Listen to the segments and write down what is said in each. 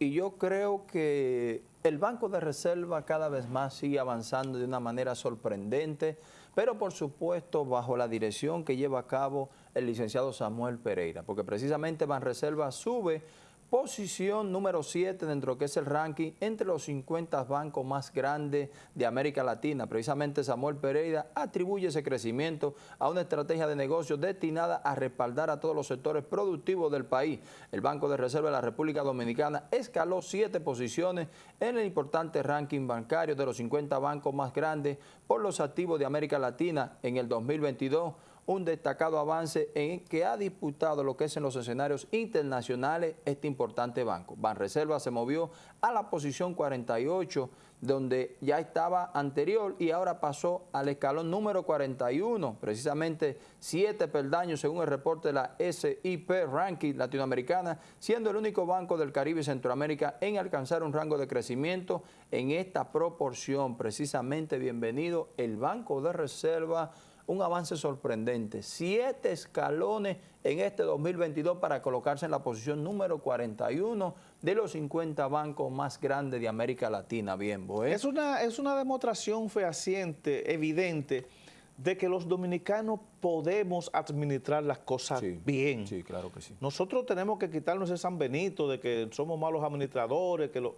y yo creo que el Banco de Reserva cada vez más sigue avanzando de una manera sorprendente, pero por supuesto bajo la dirección que lleva a cabo el licenciado Samuel Pereira, porque precisamente Banreserva sube posición número 7 dentro de que es el ranking entre los 50 bancos más grandes de América Latina. Precisamente Samuel Pereira atribuye ese crecimiento a una estrategia de negocios destinada a respaldar a todos los sectores productivos del país. El Banco de Reserva de la República Dominicana escaló siete posiciones en el importante ranking bancario de los 50 bancos más grandes por los activos de América Latina en el 2022 un destacado avance en que ha disputado lo que es en los escenarios internacionales este importante banco. Banreserva se movió a la posición 48, donde ya estaba anterior y ahora pasó al escalón número 41, precisamente siete peldaños según el reporte de la SIP Ranking Latinoamericana, siendo el único banco del Caribe y Centroamérica en alcanzar un rango de crecimiento en esta proporción. Precisamente bienvenido el Banco de Reserva un avance sorprendente, siete escalones en este 2022 para colocarse en la posición número 41 de los 50 bancos más grandes de América Latina. Bien, Es una, es una demostración fehaciente, evidente, de que los dominicanos podemos administrar las cosas bien. Sí, claro que sí. Nosotros tenemos que quitarnos ese San Benito de que somos malos administradores, que lo...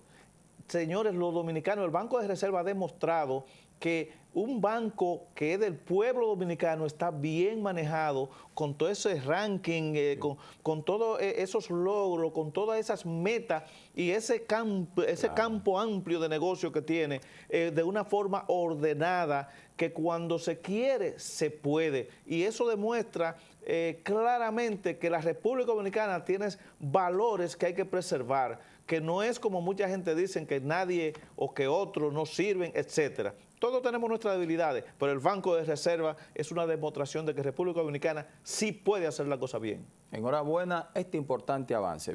Señores, los dominicanos, el Banco de Reserva ha demostrado que un banco que es del pueblo dominicano está bien manejado con todo ese ranking, eh, con, todos eh, esos logros, con todas esas metas y ese campo, ese campo amplio de negocio que tiene eh, de una forma ordenada que cuando se quiere, se puede. Y eso demuestra claramente que la República Dominicana tiene valores que hay que preservar, que no es como mucha gente dice que nadie o que otros no sirven, etcétera. Todos tenemos nuestras debilidades, pero el Banco de Reserva es una demostración de que República Dominicana sí puede hacer la cosa bien. Enhorabuena este importante avance.